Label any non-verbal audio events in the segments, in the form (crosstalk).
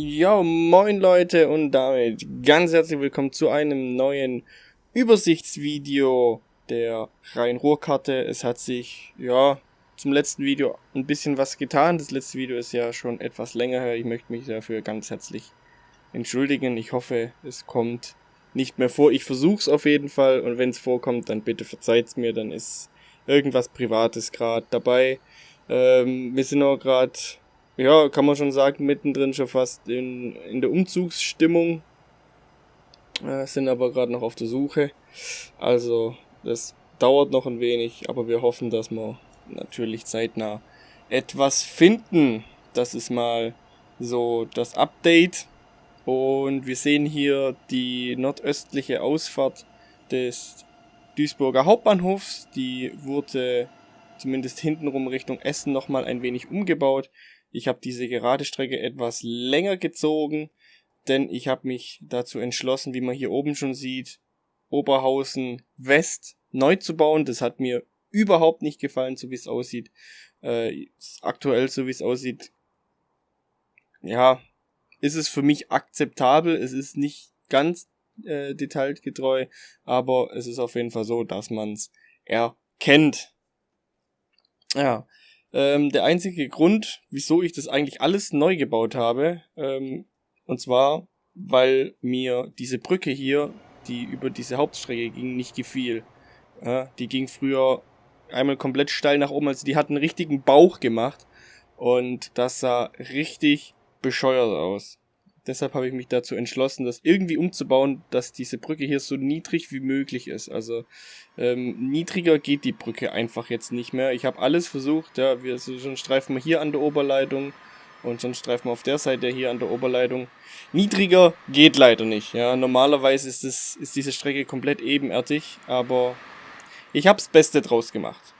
Ja, moin Leute und damit ganz herzlich willkommen zu einem neuen Übersichtsvideo der Rhein-Ruhr-Karte. Es hat sich, ja, zum letzten Video ein bisschen was getan. Das letzte Video ist ja schon etwas länger her. Ich möchte mich dafür ganz herzlich entschuldigen. Ich hoffe, es kommt nicht mehr vor. Ich versuche es auf jeden Fall und wenn es vorkommt, dann bitte verzeiht's mir. Dann ist irgendwas Privates gerade dabei. Ähm, wir sind auch gerade ja, kann man schon sagen, mittendrin schon fast in, in der Umzugsstimmung. Äh, sind aber gerade noch auf der Suche. Also, das dauert noch ein wenig, aber wir hoffen, dass wir natürlich zeitnah etwas finden. Das ist mal so das Update. Und wir sehen hier die nordöstliche Ausfahrt des Duisburger Hauptbahnhofs. Die wurde zumindest hintenrum Richtung Essen nochmal ein wenig umgebaut. Ich habe diese gerade Strecke etwas länger gezogen, denn ich habe mich dazu entschlossen, wie man hier oben schon sieht, Oberhausen West neu zu bauen. Das hat mir überhaupt nicht gefallen, so wie es aussieht. Äh, aktuell, so wie es aussieht, ja, ist es für mich akzeptabel. Es ist nicht ganz äh, detailgetreu, aber es ist auf jeden Fall so, dass man es erkennt. Ja, ähm, der einzige Grund, wieso ich das eigentlich alles neu gebaut habe, ähm, und zwar, weil mir diese Brücke hier, die über diese Hauptstrecke ging, nicht gefiel. Ja, die ging früher einmal komplett steil nach oben, also die hat einen richtigen Bauch gemacht und das sah richtig bescheuert aus. Deshalb habe ich mich dazu entschlossen, das irgendwie umzubauen, dass diese Brücke hier so niedrig wie möglich ist. Also ähm, niedriger geht die Brücke einfach jetzt nicht mehr. Ich habe alles versucht, ja, wir so, schon streifen wir hier an der Oberleitung und sonst streifen wir auf der Seite hier an der Oberleitung. Niedriger geht leider nicht. Ja, normalerweise ist es ist diese Strecke komplett ebenerdig, aber ich habe das Beste draus gemacht.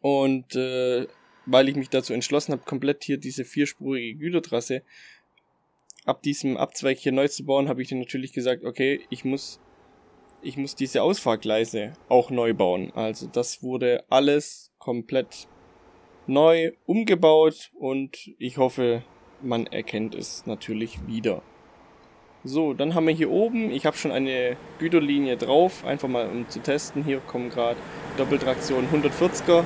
Und äh, weil ich mich dazu entschlossen habe, komplett hier diese vierspurige Gütertrasse ab diesem Abzweig hier neu zu bauen, habe ich dann natürlich gesagt, okay, ich muss, ich muss diese Ausfahrgleise auch neu bauen. Also das wurde alles komplett neu umgebaut und ich hoffe, man erkennt es natürlich wieder. So, dann haben wir hier oben, ich habe schon eine Güterlinie drauf, einfach mal um zu testen. Hier kommen gerade Doppeltraktion 140er.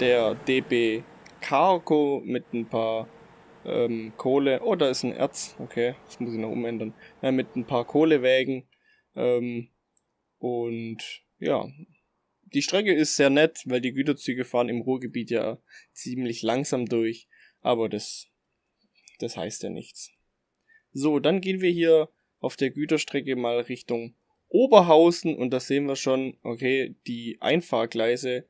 Der DB Cargo mit ein paar ähm, Kohle. Oh, da ist ein Erz. Okay, das muss ich noch umändern. Ja, mit ein paar Kohlewägen. Ähm, und ja, die Strecke ist sehr nett, weil die Güterzüge fahren im Ruhrgebiet ja ziemlich langsam durch. Aber das, das heißt ja nichts. So, dann gehen wir hier auf der Güterstrecke mal Richtung Oberhausen und da sehen wir schon, okay, die Einfahrgleise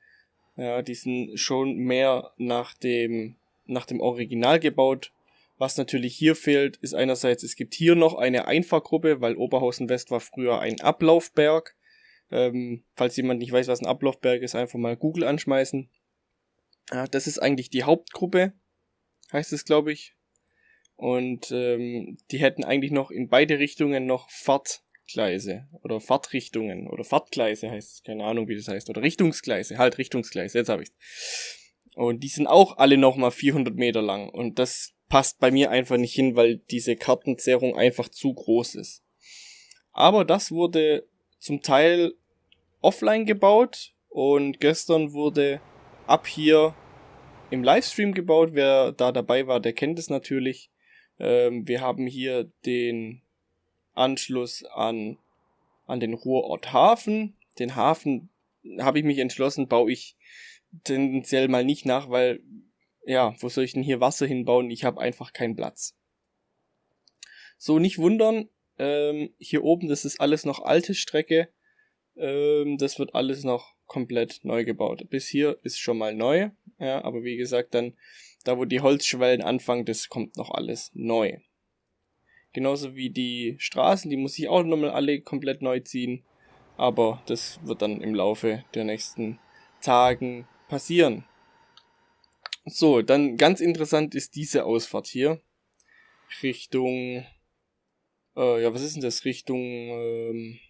ja, die sind schon mehr nach dem, nach dem Original gebaut. Was natürlich hier fehlt, ist einerseits, es gibt hier noch eine Einfahrgruppe, weil Oberhausen West war früher ein Ablaufberg. Ähm, falls jemand nicht weiß, was ein Ablaufberg ist, einfach mal Google anschmeißen. Ja, das ist eigentlich die Hauptgruppe, heißt es, glaube ich. Und ähm, die hätten eigentlich noch in beide Richtungen noch Fahrt Gleise oder Fahrtrichtungen oder Fahrtgleise heißt es, keine Ahnung wie das heißt, oder Richtungsgleise, halt Richtungsgleise, jetzt habe ich's. Und die sind auch alle nochmal 400 Meter lang und das passt bei mir einfach nicht hin, weil diese Kartenzerrung einfach zu groß ist. Aber das wurde zum Teil offline gebaut und gestern wurde ab hier im Livestream gebaut. Wer da dabei war, der kennt es natürlich. Ähm, wir haben hier den Anschluss an, an den Ruhrort Hafen. Den Hafen habe ich mich entschlossen, baue ich tendenziell mal nicht nach, weil, ja, wo soll ich denn hier Wasser hinbauen? Ich habe einfach keinen Platz. So, nicht wundern, ähm, hier oben, das ist alles noch alte Strecke. Ähm, das wird alles noch komplett neu gebaut. Bis hier ist schon mal neu, ja, aber wie gesagt, dann, da wo die Holzschwellen anfangen, das kommt noch alles neu. Genauso wie die Straßen, die muss ich auch nochmal alle komplett neu ziehen. Aber das wird dann im Laufe der nächsten Tagen passieren. So, dann ganz interessant ist diese Ausfahrt hier. Richtung, äh, ja, was ist denn das? Richtung ähm,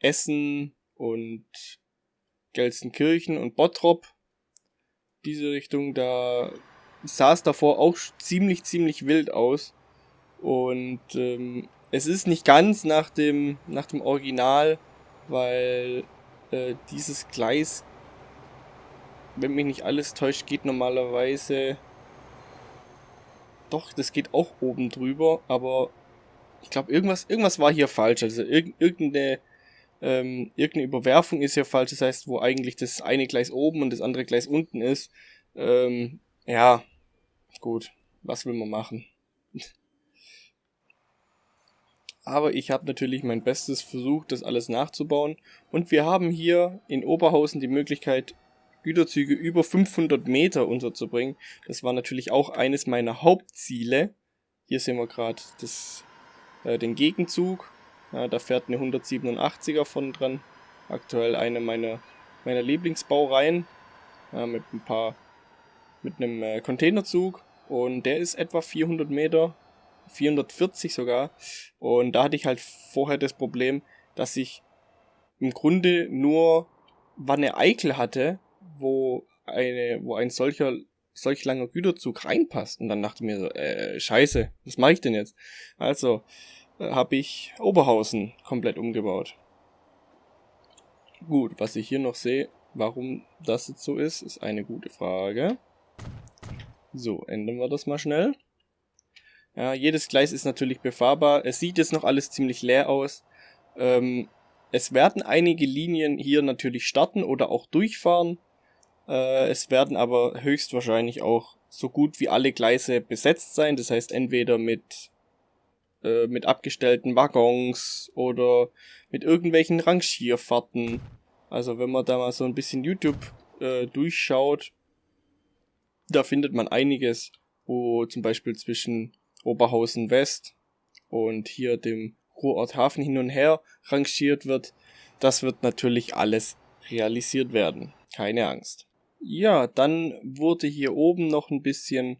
Essen und Gelsenkirchen und Bottrop. Diese Richtung, da sah es davor auch ziemlich, ziemlich wild aus. Und ähm, es ist nicht ganz nach dem, nach dem Original, weil äh, dieses Gleis, wenn mich nicht alles täuscht, geht normalerweise... Doch, das geht auch oben drüber, aber ich glaube, irgendwas, irgendwas war hier falsch. Also irg irgendeine, ähm, irgendeine Überwerfung ist hier falsch. Das heißt, wo eigentlich das eine Gleis oben und das andere Gleis unten ist. Ähm, ja, gut. Was will man machen? Aber ich habe natürlich mein Bestes versucht, das alles nachzubauen. Und wir haben hier in Oberhausen die Möglichkeit, Güterzüge über 500 Meter unterzubringen. Das war natürlich auch eines meiner Hauptziele. Hier sehen wir gerade äh, den Gegenzug. Ja, da fährt eine 187er von dran. Aktuell eine meiner, meiner Lieblingsbaureihen. Ja, mit ein paar, mit einem äh, Containerzug. Und der ist etwa 400 Meter, 440 sogar. Und da hatte ich halt vorher das Problem, dass ich im Grunde nur Wanne Eikel hatte, wo eine, wo ein solcher solch langer Güterzug reinpasst. Und dann dachte ich mir so, äh, scheiße, was mache ich denn jetzt? Also äh, habe ich Oberhausen komplett umgebaut. Gut, was ich hier noch sehe, warum das jetzt so ist, ist eine gute Frage. So, ändern wir das mal schnell. Ja, jedes Gleis ist natürlich befahrbar. Es sieht jetzt noch alles ziemlich leer aus. Ähm, es werden einige Linien hier natürlich starten oder auch durchfahren. Äh, es werden aber höchstwahrscheinlich auch so gut wie alle Gleise besetzt sein. Das heißt entweder mit, äh, mit abgestellten Waggons oder mit irgendwelchen Rangierfahrten. Also wenn man da mal so ein bisschen YouTube äh, durchschaut, da findet man einiges, wo zum Beispiel zwischen Oberhausen West und hier dem Ruhrort Hafen hin und her rangiert wird. Das wird natürlich alles realisiert werden. Keine Angst. Ja, dann wurde hier oben noch ein bisschen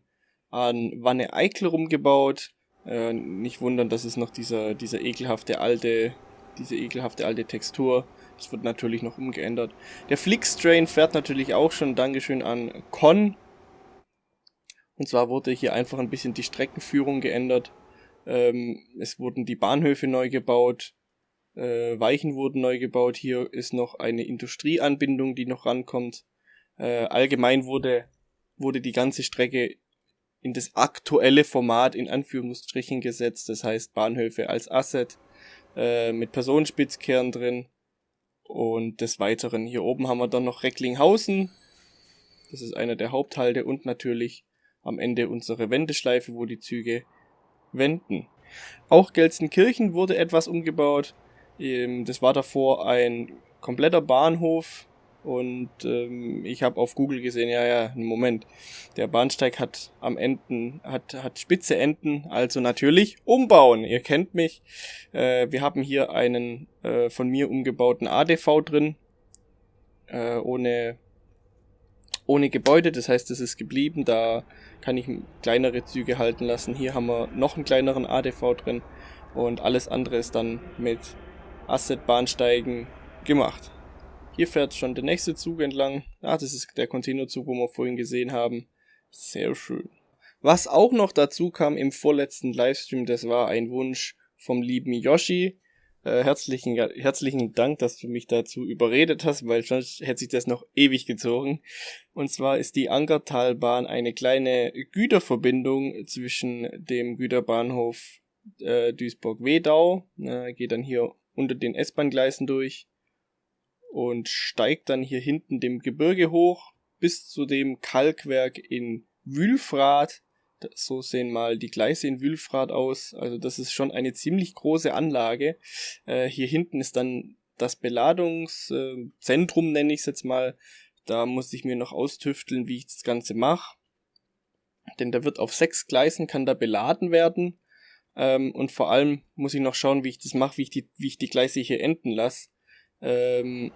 an Wanne Eickel rumgebaut. Äh, nicht wundern, das ist noch dieser, dieser ekelhafte alte, diese ekelhafte alte Textur. Das wird natürlich noch umgeändert. Der Flixtrain fährt natürlich auch schon. Dankeschön an Con. Und zwar wurde hier einfach ein bisschen die Streckenführung geändert. Ähm, es wurden die Bahnhöfe neu gebaut. Äh, Weichen wurden neu gebaut. Hier ist noch eine Industrieanbindung, die noch rankommt. Äh, allgemein wurde, wurde die ganze Strecke in das aktuelle Format in Anführungsstrichen gesetzt. Das heißt Bahnhöfe als Asset äh, mit Personenspitzkehren drin. Und des Weiteren hier oben haben wir dann noch Recklinghausen. Das ist einer der Haupthalte und natürlich am Ende unsere Wendeschleife, wo die Züge wenden. Auch Gelsenkirchen wurde etwas umgebaut. Ähm, das war davor ein kompletter Bahnhof und ähm, ich habe auf Google gesehen, ja, ja, Moment, der Bahnsteig hat am Enden, hat, hat spitze Enden, also natürlich umbauen. Ihr kennt mich. Äh, wir haben hier einen äh, von mir umgebauten ADV drin, äh, ohne, ohne Gebäude, das heißt, es ist geblieben, da kann ich kleinere Züge halten lassen. Hier haben wir noch einen kleineren ADV drin und alles andere ist dann mit Asset-Bahnsteigen gemacht. Hier fährt schon der nächste Zug entlang. Ah, das ist der Containerzug, wo wir vorhin gesehen haben. Sehr schön. Was auch noch dazu kam im vorletzten Livestream, das war ein Wunsch vom lieben Yoshi. Äh, herzlichen, herzlichen Dank, dass du mich dazu überredet hast, weil sonst hätte sich das noch ewig gezogen. Und zwar ist die Angertalbahn eine kleine Güterverbindung zwischen dem Güterbahnhof äh, Duisburg-Wedau, äh, geht dann hier unter den S-Bahn-Gleisen durch und steigt dann hier hinten dem Gebirge hoch bis zu dem Kalkwerk in Wülfrath. So sehen mal die Gleise in Wülfrath aus. Also das ist schon eine ziemlich große Anlage. Äh, hier hinten ist dann das Beladungszentrum, nenne ich es jetzt mal. Da muss ich mir noch austüfteln, wie ich das Ganze mache. Denn da wird auf sechs Gleisen kann da beladen werden. Ähm, und vor allem muss ich noch schauen, wie ich das mache, wie ich die, wie ich die Gleise hier enden lasse. Ähm,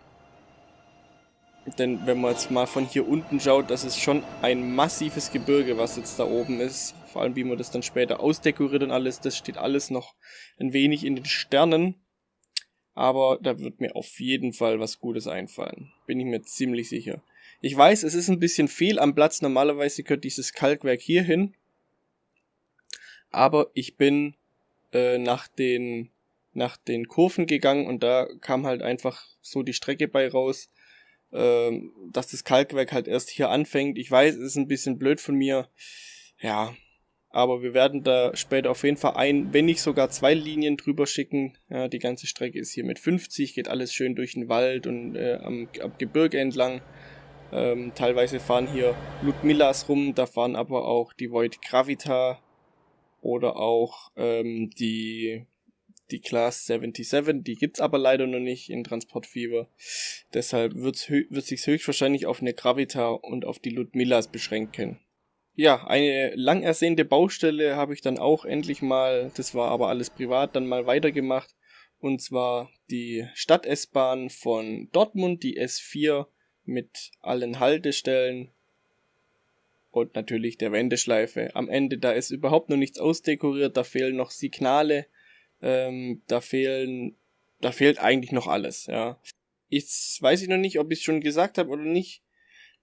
denn wenn man jetzt mal von hier unten schaut, das ist schon ein massives Gebirge, was jetzt da oben ist. Vor allem, wie man das dann später ausdekoriert und alles, das steht alles noch ein wenig in den Sternen. aber da wird mir auf jeden Fall was Gutes einfallen. Bin ich mir ziemlich sicher. Ich weiß, es ist ein bisschen viel am Platz. Normalerweise gehört dieses Kalkwerk hier hin. Aber ich bin äh, nach den nach den Kurven gegangen und da kam halt einfach so die Strecke bei raus, äh, dass das Kalkwerk halt erst hier anfängt. Ich weiß, es ist ein bisschen blöd von mir. Ja, aber wir werden da später auf jeden Fall ein, wenn nicht sogar zwei Linien drüber schicken. Ja, die ganze Strecke ist hier mit 50, geht alles schön durch den Wald und äh, am, am Gebirge entlang. Ähm, teilweise fahren hier Ludmillas rum, da fahren aber auch die Void Gravita oder auch ähm, die, die Class 77, die gibt's aber leider noch nicht in Transportfieber. Deshalb wird's wird sich höchstwahrscheinlich auf eine Gravita und auf die Ludmillas beschränken. Ja, eine lang ersehnte Baustelle habe ich dann auch endlich mal, das war aber alles privat, dann mal weitergemacht. Und zwar die Stadt-S-Bahn von Dortmund, die S4 mit allen Haltestellen und natürlich der Wendeschleife. Am Ende, da ist überhaupt noch nichts ausdekoriert, da fehlen noch Signale, ähm, da fehlen, da fehlt eigentlich noch alles, ja. Jetzt weiß ich noch nicht, ob ich es schon gesagt habe oder nicht.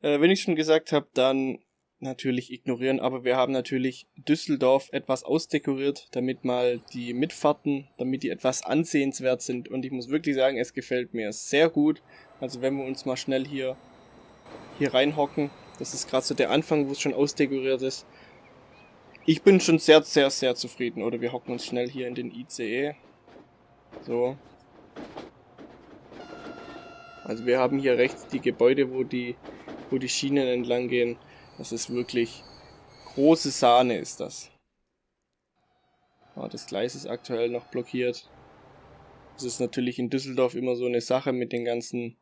Äh, wenn ich schon gesagt habe, dann natürlich ignorieren, aber wir haben natürlich Düsseldorf etwas ausdekoriert, damit mal die Mitfahrten, damit die etwas ansehenswert sind und ich muss wirklich sagen, es gefällt mir sehr gut. Also wenn wir uns mal schnell hier hier reinhocken, das ist gerade so der Anfang, wo es schon ausdekoriert ist. Ich bin schon sehr, sehr, sehr zufrieden. Oder wir hocken uns schnell hier in den ICE. So. Also wir haben hier rechts die Gebäude, wo die, wo die Schienen entlang gehen. Das ist wirklich große Sahne ist das. Oh, das Gleis ist aktuell noch blockiert. Das ist natürlich in Düsseldorf immer so eine Sache mit den ganzen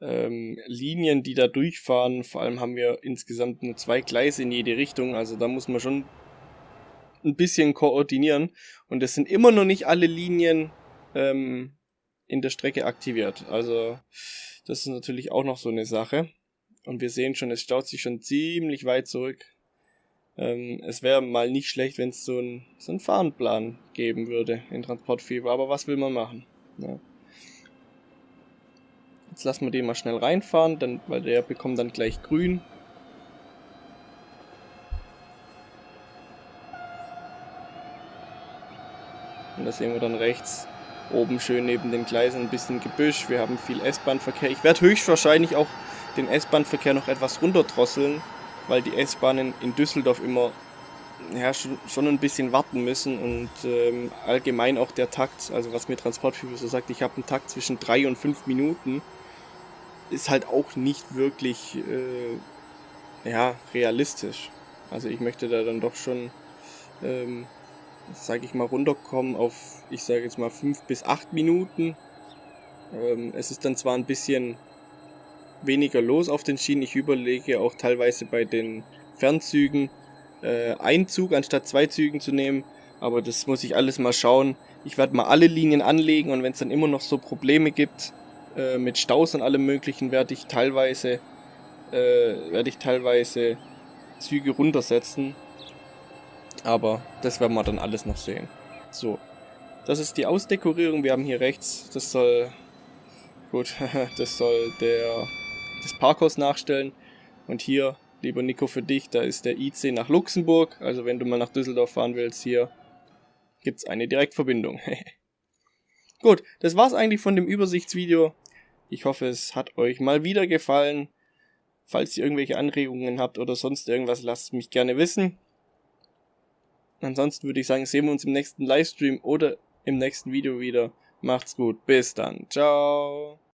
ähm, Linien, die da durchfahren. Vor allem haben wir insgesamt nur zwei Gleise in jede Richtung. Also da muss man schon ein bisschen koordinieren. Und es sind immer noch nicht alle Linien ähm, in der Strecke aktiviert. Also das ist natürlich auch noch so eine Sache. Und wir sehen schon, es staut sich schon ziemlich weit zurück. Ähm, es wäre mal nicht schlecht, wenn es so einen so einen Fahrenplan geben würde in Transportfieber. Aber was will man machen? Ja. Jetzt lassen wir den mal schnell reinfahren, dann, weil der bekommt dann gleich grün. Da sehen wir dann rechts oben schön neben den Gleisen ein bisschen Gebüsch. Wir haben viel S-Bahn-Verkehr. Ich werde höchstwahrscheinlich auch den S-Bahn-Verkehr noch etwas runterdrosseln, weil die S-Bahnen in Düsseldorf immer ja, schon, ein bisschen warten müssen und ähm, allgemein auch der Takt, also was mir Transportführer so sagt, ich habe einen Takt zwischen drei und fünf Minuten ist halt auch nicht wirklich äh, ja, realistisch. Also ich möchte da dann doch schon, ähm, sage ich mal, runterkommen auf, ich sage jetzt mal, fünf bis acht Minuten. Ähm, es ist dann zwar ein bisschen weniger los auf den Schienen. Ich überlege auch teilweise bei den Fernzügen äh, einen Zug anstatt zwei Zügen zu nehmen. Aber das muss ich alles mal schauen. Ich werde mal alle Linien anlegen und wenn es dann immer noch so Probleme gibt, äh, mit Staus und allem möglichen werde ich teilweise äh, werde ich teilweise Züge runtersetzen. Aber das werden wir dann alles noch sehen. So. Das ist die Ausdekorierung. Wir haben hier rechts, das soll gut, (laughs) das soll der das Parkhaus nachstellen. Und hier, lieber Nico, für dich, da ist der IC nach Luxemburg. Also wenn du mal nach Düsseldorf fahren willst, hier gibt es eine Direktverbindung. (laughs) Gut, das war's eigentlich von dem Übersichtsvideo. Ich hoffe, es hat euch mal wieder gefallen. Falls ihr irgendwelche Anregungen habt oder sonst irgendwas, lasst mich gerne wissen. Ansonsten würde ich sagen, sehen wir uns im nächsten Livestream oder im nächsten Video wieder. Macht's gut, bis dann. Ciao.